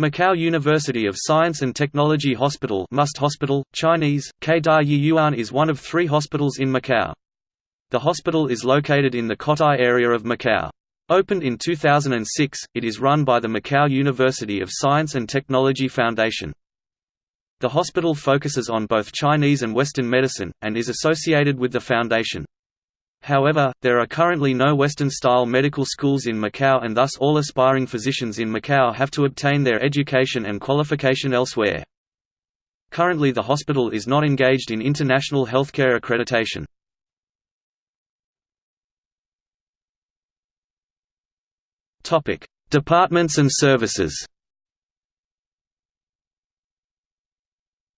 Macau University of Science and Technology Hospital MUST Hospital, Chinese, Keida Yuan is one of three hospitals in Macau. The hospital is located in the Cotai area of Macau. Opened in 2006, it is run by the Macau University of Science and Technology Foundation. The hospital focuses on both Chinese and Western medicine, and is associated with the foundation. However, there are currently no Western-style medical schools in Macau and thus all aspiring physicians in Macau have to obtain their education and qualification elsewhere. Currently the hospital is not engaged in international healthcare accreditation. Departments and services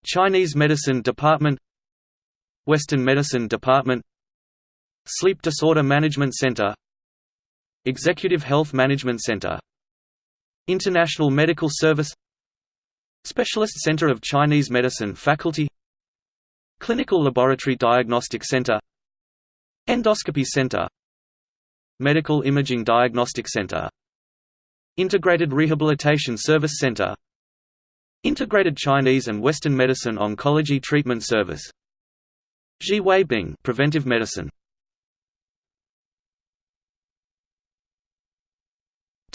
Chinese Medicine Department Western Medicine Department Sleep Disorder Management Center Executive Health Management Center International Medical Service Specialist Center of Chinese Medicine Faculty Clinical Laboratory Diagnostic Center Endoscopy Center Medical Imaging Diagnostic Center Integrated Rehabilitation Service Center Integrated Chinese and Western Medicine Oncology Treatment Service. Ji Wei Bing Preventive Medicine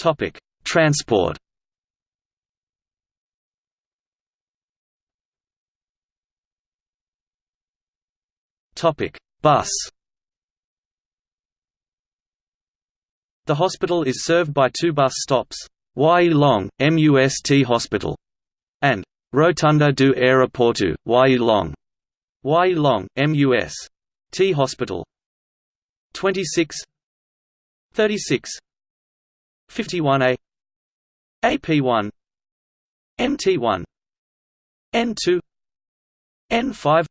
Topic: Transport. Topic: Bus. The hospital is served by two bus stops: Wai Long, MUST Hospital, and Rotunda do Aeroporto, Wai Long. Wai Long, MUS. T Hospital. 26 36 51A AP1 MT1 N2 N5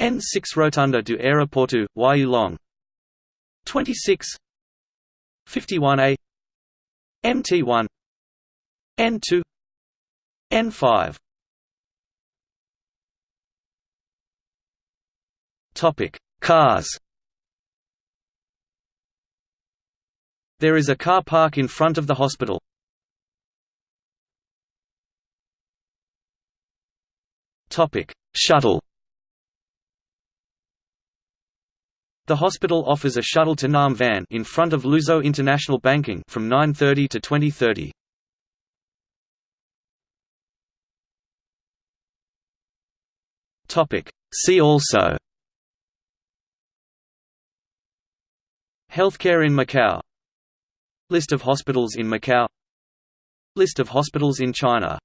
N6 Rotunda do Aeroporto, Long 26 51A MT1 N2 N5 Topic. Cars There is a car park in front of the hospital. Shuttle. The hospital offers a shuttle to Nam Van in front of Luso International Banking from 9:30 to 20:30. Topic. See also. Healthcare in Macau List of hospitals in Macau. List of hospitals in China